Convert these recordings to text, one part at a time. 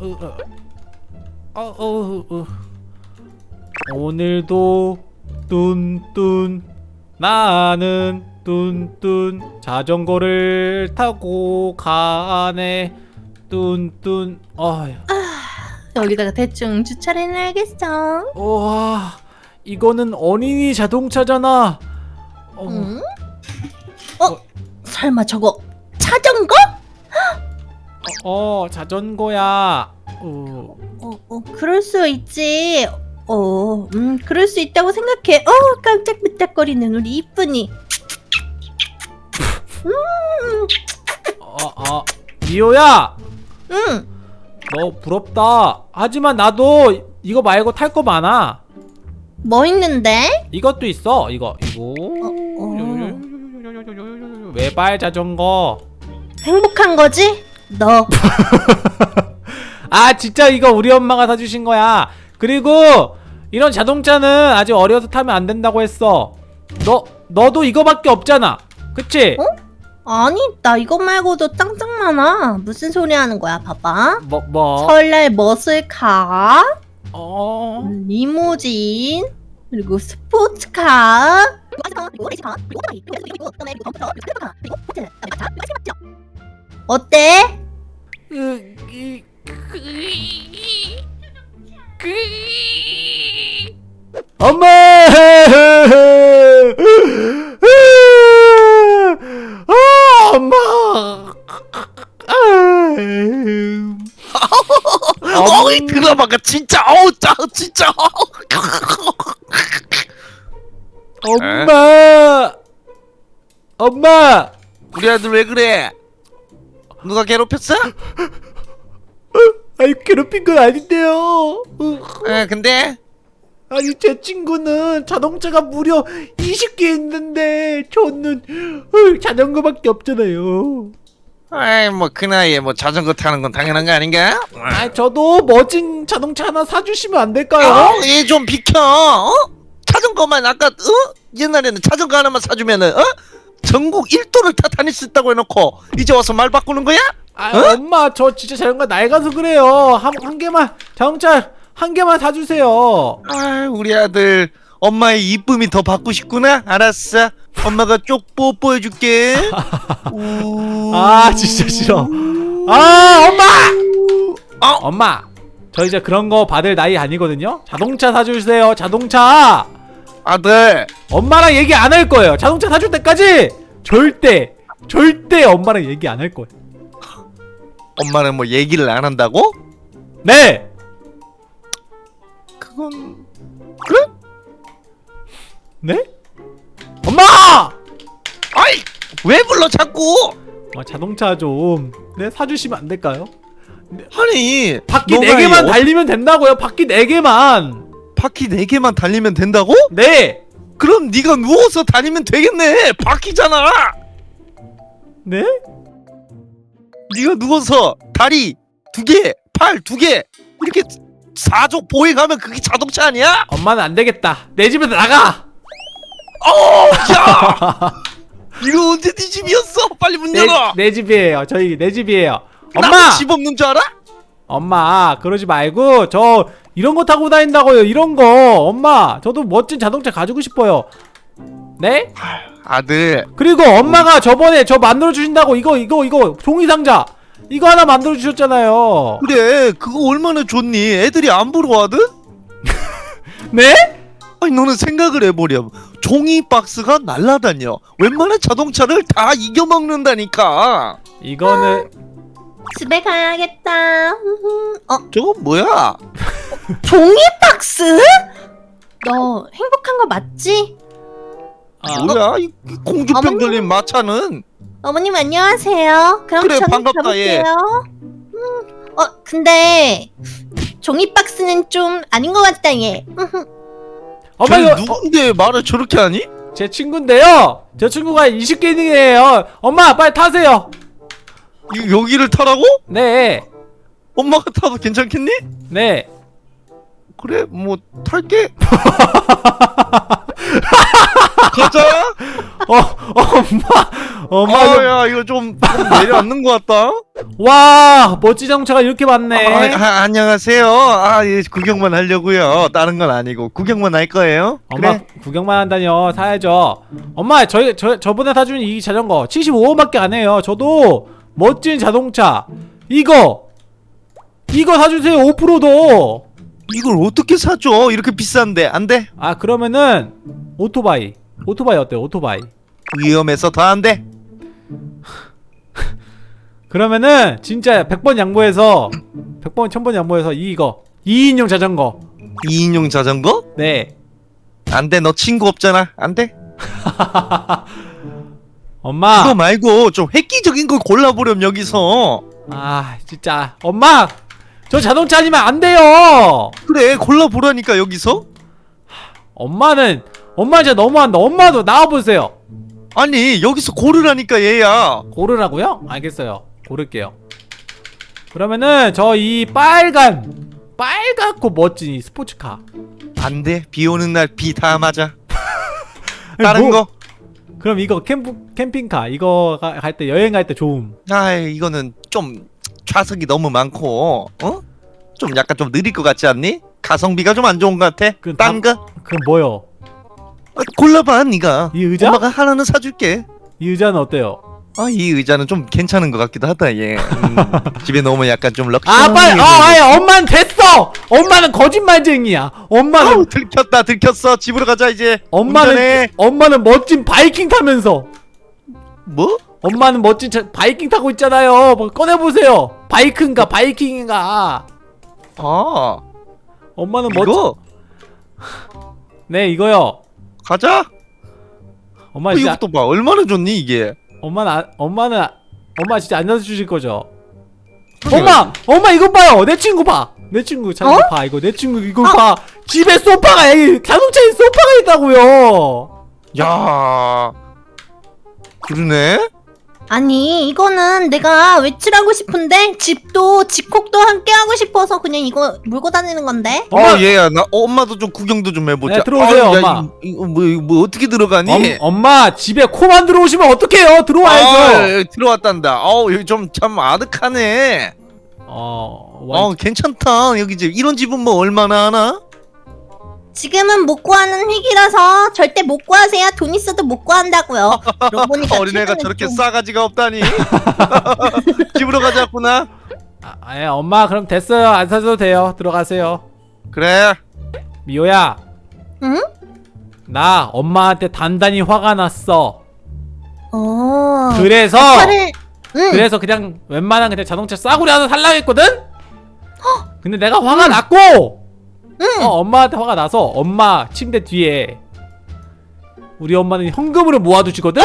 어, 어, 어, 어. 오늘도 뚠뚠 나는 뚠뚠 자전거를 타고 가네 뚠뚠 어휴 여기다가 대충 주차를 해놔야겠어. 와 이거는 어린이 자동차잖아 어, 응? 어? 설마 저거 자전거? 어 자전거야 어, 어, 어, 그럴 수 있지. 어, 음, 그럴 수 있다고 생각해. 어, 깜짝깜짝거리는 우리 이쁜이. 음, 어, 어, 미호야 응. 너 부럽다 하지만 나도 이거 말고 탈 거 많아 뭐 있는데? 이것도 있어 이거 이거 어. 외발 자전거 행복한 거지? 너. 아 진짜 이거 우리 엄마가 사주신 거야 그리고 이런 자동차는 아직 어려서 타면 안 된다고 했어 너 너도 이거밖에 없잖아 그치? 어? 아니, 나 이거 말고도 짱짱 많아. 무슨 소리 하는 거야, 봐봐. 뭐 뭐? 설날 머슬카, 어... 리무진, 그리고 스포츠카. 이, 엄마! 아, 엄마! 어이 드라마가 진짜 어우 짜 진짜 엄마! 엄마! 우리 아들 왜 그래 누가 괴롭혔어? 아니 괴롭힌 건 아닌데요. 에 근데 아니 제 친구는 자동차가 무려 20개 있는데 저는 어, 자전거밖에 없잖아요. 아이 뭐 그 나이에 뭐 자전거 타는 건 당연한 거 아닌가? 아 저도 멋진 자동차 하나 사주시면 안 될까요? 어 얘 좀 비켜 어? 자전거만 아까 어? 옛날에는 자전거 하나만 사주면은 어? 전국 1도를 다 다닐 수 있다고 해놓고 이제 와서 말 바꾸는 거야? 아 엄마 저 진짜 자전거 낡아서 그래요. 한, 한 개만 자동차 한 개만 사주세요. 아 우리 아들 엄마의 이쁨이 더 받고 싶구나 알았어 엄마가 쪽 뽀뽀해줄게 우... 아 진짜 싫어. 아 엄마! 어? 엄마 저 이제 그런 거 받을 나이 아니거든요. 자동차 사주세요. 자동차. 아들 엄마랑 얘기 안 할 거예요. 자동차 사줄 때까지 절대 절대 엄마랑 얘기 안 할 거예요. 엄마는 뭐 얘기를 안 한다고? 네. 그건 네? 엄마! 아이 왜 불러 자꾸 어, 자동차 좀 네, 사주시면 안 될까요? 아니 바퀴 너가 네 개만 이 어- 달리면 된다고요. 바퀴 네 개만. 바퀴 4개만 달리면 된다고? 네. 그럼 네가 누워서 다니면 되겠네 바퀴잖아 네? 네가 누워서 다리 두 개 팔 두 개 이렇게 사족 보행 가면 그게 자동차 아니야? 엄마는 안 되겠다. 내 집에서 나가. 어, 야! 이거 언제 네 집이었어? 빨리 문 내, 열어. 내 집이에요. 저희 내 집이에요. 엄마! 집 없는 줄 알아? 엄마, 그러지 말고 저 이런 거 타고 다닌다고요. 이런 거. 엄마, 저도 멋진 자동차 가지고 싶어요. 네? 아들, 그리고 엄마가 저번에 저 만들어 주신다고 이거 이거 이거 종이 상자 이거 하나 만들어 주셨잖아요. 그래 그거 얼마나 좋니? 애들이 안 부러워하든? 네? 아니 너는 생각을 해보렴. 종이 박스가 날라다녀. 웬만한 자동차를 다 이겨먹는다니까. 이거는 집에 가야겠다. 어, 저건 뭐야? 종이 박스? 너 행복한 거 맞지? 아, 뭐야? 이 공주병 어머니. 걸린 마차는? 어머님 안녕하세요. 그럼 그래, 저는 반갑다, 얘. 가볼게요. 음, 어 근데 종이 박스는 좀 아닌 것 같다 얘. 엄마 쟤 이거 어, 누군데 말을 저렇게 하니? 제 친구인데요. 제 친구가 20개 이에요. 엄마 빨리 타세요. 이, 여기를 타라고? 네. 엄마가 타도 괜찮겠니? 네. 그래 뭐 탈게 가자 어, 어, 엄마. 엄마 어, 좀- 야 이거 좀, 좀 내려앉는 것 같다. 와 멋진 자동차가 이렇게 많네 아, 아, 안녕하세요. 아, 예, 구경만 하려고요. 다른 건 아니고 구경만 할 거예요. 엄마 그래. 구경만 한다뇨 사야죠 엄마 저희 저 저번에 사준 이 자전거 75원밖에 안 해요 저도 멋진 자동차 이거 이거 사주세요 5%도 이걸 어떻게 사줘? 이렇게 비싼데 안 돼? 아 그러면은 오토바이 오토바이 어때요 오토바이 위험해서 더 안 돼. 그러면은 진짜 100번 양보해서 100번 1000번 양보해서 이거 2인용 자전거 2인용 자전거? 네 안 돼. 너 친구 없잖아. 안 돼. 엄마 그거 말고 좀 획기적인 걸 골라보렴 여기서. 아 진짜 엄마 저 자동차 아니면 안 돼요 그래 골라보라니까 여기서. 엄마는 엄마 진짜 너무한다 엄마도 나와보세요 아니 여기서 고르라니까 얘야. 고르라고요? 알겠어요 고를게요 그러면은 저 이 빨간 빨갛고 멋진 이 스포츠카 안 돼. 비 오는 날 비 다 맞아. 다른 뭐- 거. 그럼 이거 캠프, 캠핑카 이거 갈 때 여행 갈 때 좋음 아 이거는 좀 좌석이 너무 많고 어? 좀 약간 좀 느릴 것 같지 않니? 가성비가 좀 안 좋은 것 같아. 그딴 거? 그럼 뭐요? 아, 골라봐 네가. 이 의자? 엄마가 하나는 사줄게. 이 의자는 어때요? 아 이 의자는 좀 괜찮은 것 같기도 하다 얘. 음, 집에 놓으면 약간 좀 럭셔리. 아 빨리 아 아예 엄마는 됐어 엄마는 거짓말쟁이야 엄마는 아우 들켰다 들켰어 집으로 가자 이제. 엄마는 운전해. 엄마는 멋진 바이킹 타면서 뭐? 엄마는 멋진 차, 바이킹 타고 있잖아요 뭐 꺼내보세요 바이크인가 바이킹인가 아 엄마는 멋진 이거 네 이거요 가자. 엄마 어, 이것도 봐 얼마나 좋니 이게. 엄마는 안- 엄마는 엄마 진짜 앉아서 주실 거죠? 엄마 엄마 이거 봐요. 내 친구 봐 내 친구 자 이거 봐. 이거 내 친구 이거 봐. 집에 소파가 여기 자동차에 소파가 있다고요. 야. 그러네. 아니 이거는 내가 외출하고 싶은데 집도 집콕도 함께 하고 싶어서 그냥 이거 물고 다니는 건데 엄마 어 얘야 나 어, 엄마도 좀 구경도 좀 해보자. 네, 들어오세요, 아유, 야, 엄마. 이- 이거 뭐, 이거 뭐 어떻게 들어가니? 엄, 엄마 집에 코만 들어오시면 어떡해요 들어와야죠 아, 여기 들어왔단다. 어우 여기 좀 참 아득하네. 어, 와, 어 괜찮다. 여기 집 이런 집은 뭐 얼마나 하나? 지금은 못 구하는 위기라서 절대 못 구하세요. 돈 있어도 못 구한다고요. 어린애가 저렇게 좀- 싸가지가 없다니. 집으로 가자꾸나. 아, 아, 예, 엄마 그럼 됐어요. 안 사줘도 돼요. 들어가세요. 그래. 미호야. 응? 나 엄마한테 단단히 화가 났어. 어. 그래서 아빠를 응. 그래서 그냥 웬만한 그냥 자동차 싸구려 하나 살라고 했거든? 근데 내가 화가 났고 응. 어, 엄마한테 화가 나서 엄마 침대 뒤에 우리 엄마는 현금으로 모아두시거든?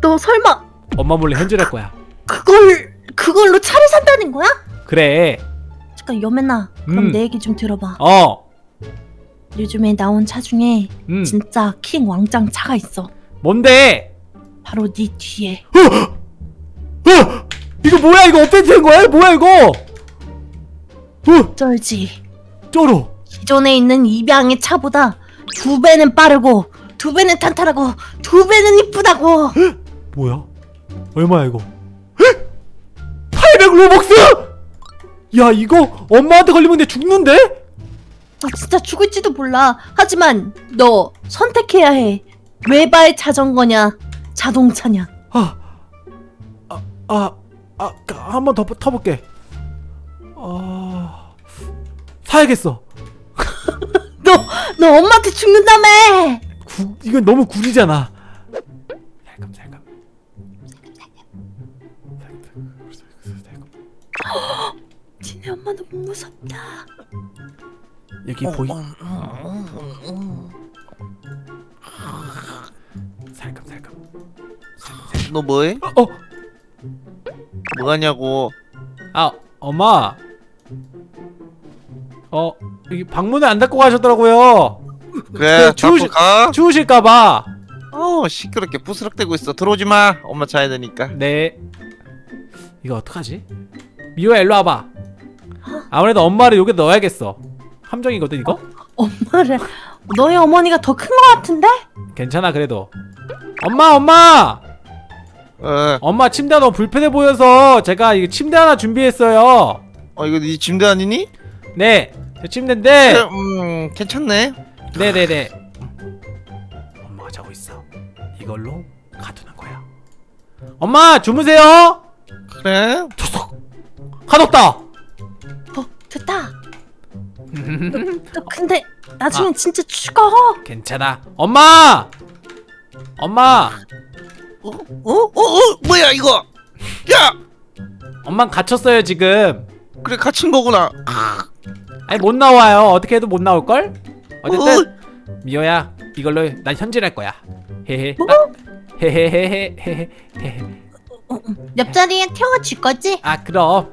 너 설마 엄마 몰래 현질할 거야 그걸 그걸로 차를 산다는 거야? 그래 잠깐 여맨아 그럼 음. 내 얘기 좀 들어봐 어 요즘에 나온 차 중에 음. 진짜 킹 왕짱 차가 있어 뭔데? 바로 네 뒤에 어! 이거 뭐야 이거 업데이트 된 거야? 뭐야 이거? 어! 쩔지 쩔어 기존에 있는 입양의 차보다 두 배는 빠르고 두 배는 탄탄하고 두 배는 이쁘다고 뭐야? 얼마야 이거? 800 로벅스? 야 이거 엄마한테 걸리면 내 죽는데? 너 진짜 죽을지도 몰라 하지만 너 선택해야 해 외발 자전거냐 자동차냐 아, 아, 아, 아, 한 번 더 타볼게. 아, 사야겠어. 너 너 엄마한테 죽는다며 구, 이건 너무 구리잖아. 살금 살금. 지네 엄마 너무 무섭다 여기 보이? 살금 살금. 너 뭐해? 어, 뭐하냐고. 아, 엄마. 어, 여기 방문을 안 닫고 가셨더라고요. 그래 그 주우시- 잡고 가. 추우실까봐. 어 시끄럽게 부스럭대고 있어. 들어오지 마. 엄마 자야 되니까. 네. 이거 어떡하지? 미호야 일로 와봐. 아무래도 엄마를 여기 넣어야겠어. 함정이거든 이거? 엄마를 너희 어머니가 더 큰 거 같은데? 괜찮아 그래도. 엄마 엄마 어, 엄마 침대가 너무 불편해 보여서 제가 이거 침대 하나 준비했어요 어 이거 네 침대 아니니? 네 제 침대인데. 음 괜찮네. 네네네. 엄마가 자고 있어. 이걸로 가두는 거야. 엄마 주무세요. 그래? 촉촉 가뒀다. 어 됐다. 너 근데 나중엔 진짜 죽어. 괜찮아. 엄마! 엄마! 어? 어? 어? 어? 뭐야 이거? 야! 엄마 갇혔어요 지금. 그래 갇힌 거구나 아니 못 나와요 어떻게 해도 못 나올걸 어쨌든 미호야 이걸로 난 현질할 거야 헤헤 아, 헤헤헤헤 헤헤 옆자리에 태워줄 거지? 아 그럼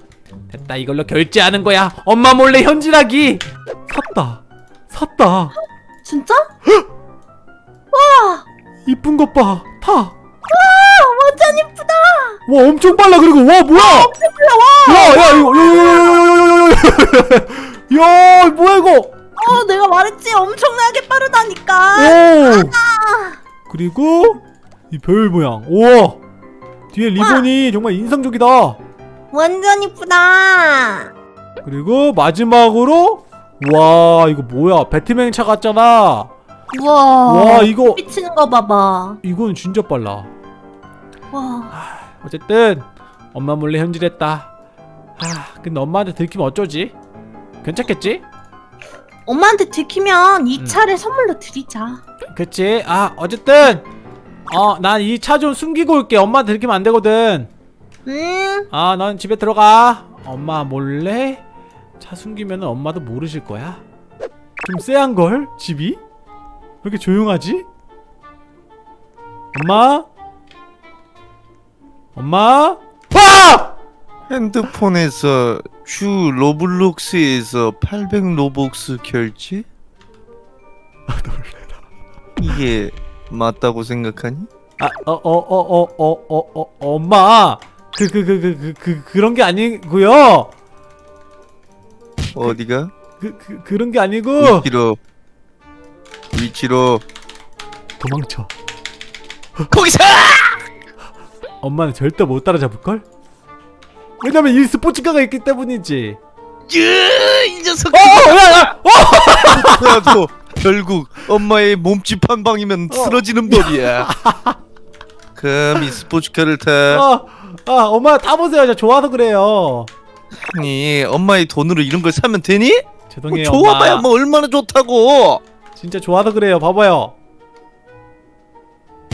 됐다 이걸로 결제하는 거야 엄마 몰래 현질하기 샀다 샀다 진짜? 이쁜 것봐타 완전 이쁘다 와 엄청 빨라 그리고 와 뭐야 엄청 빨라 야야 이거 야야야야야야야 뭐야 이거? 어 내가 말했지. 엄청나게 빠르다니까. 오! 그리고 이 별 모양. 우와! 뒤에 리본이 정말 인상적이다. 완전 이쁘다. 그리고 마지막으로 와 이거 뭐야? 배트맨 차 같잖아. 우와. 와 이거 미치는 거 봐봐. 이건 진짜 빨라. 와. 어쨌든 엄마 몰래 현질했다. 아 근데 엄마한테 들키면 어쩌지 괜찮겠지? 엄마한테 들키면 이 음. 차를 선물로 드리자. 그치? 아 어쨌든 어 난 이 차 좀 숨기고 올게. 엄마한테 들키면 안 되거든. 음아넌 집에 들어가. 엄마 몰래 차 숨기면 엄마도 모르실 거야. 좀 쎄한걸 집이? 왜 이렇게 조용하지? 엄마? 엄마? 와 핸드폰에서 주 로블록스에서 800 로벅스 결제? 이게 맞다고 생각하니? 어, 아어어어어 어 어 어 엄마 그 그 그 그 그 그 그 런 게 아니고요 어디가? 그, 그 그 런 게 아니고 위치로 위치로 도망쳐 거기서! 엄마는 절대 못 따라잡을걸 왜냐면 이 스포츠카가 있기 때문이지 이 녀석! 어야야 나도 결국 엄마의 몸집 한 방이면 쓰러지는 법이야. 그럼 이 스포츠카를 타. 아, 아 엄마 타보세요 저 좋아서 그래요 아니 엄마의 돈으로 이런 걸 사면 되니? 뭐 죄송해요 좋아봐야 엄마 뭐 얼마나 좋다고. 진짜 좋아서 그래요 봐봐요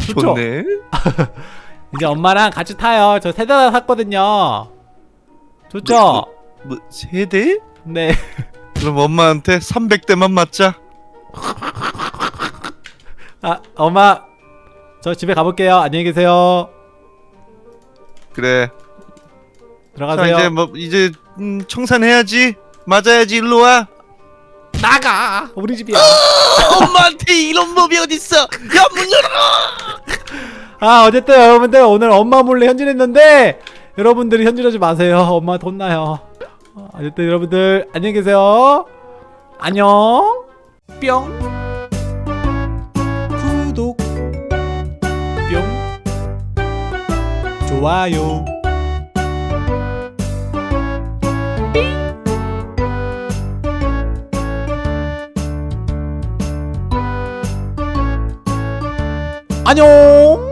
좋죠? 좋네. 이제 엄마랑 같이 타요 저 세 대나 샀거든요 좋죠? 뭐 세대? 네 그럼 엄마한테 300대만 맞자. 아, 엄마 저 집에 가볼게요 안녕히 계세요 그래. 자 들어가세요 이제 뭐 이제 음, 청산해야지. 맞아야지 일로 와. 나가 우리 집이야 엄마한테 이런 법이 어딨어? 야 문 열어. 아 어쨌든 여러분들 오늘 엄마 몰래 현질했는데 여러분들이 현질하지 마세요. 엄마 돈 나요. 어, 어쨌든 여러분들 안녕히 계세요. 안녕. 뿅. 구독. 뿅. 좋아요. 안녕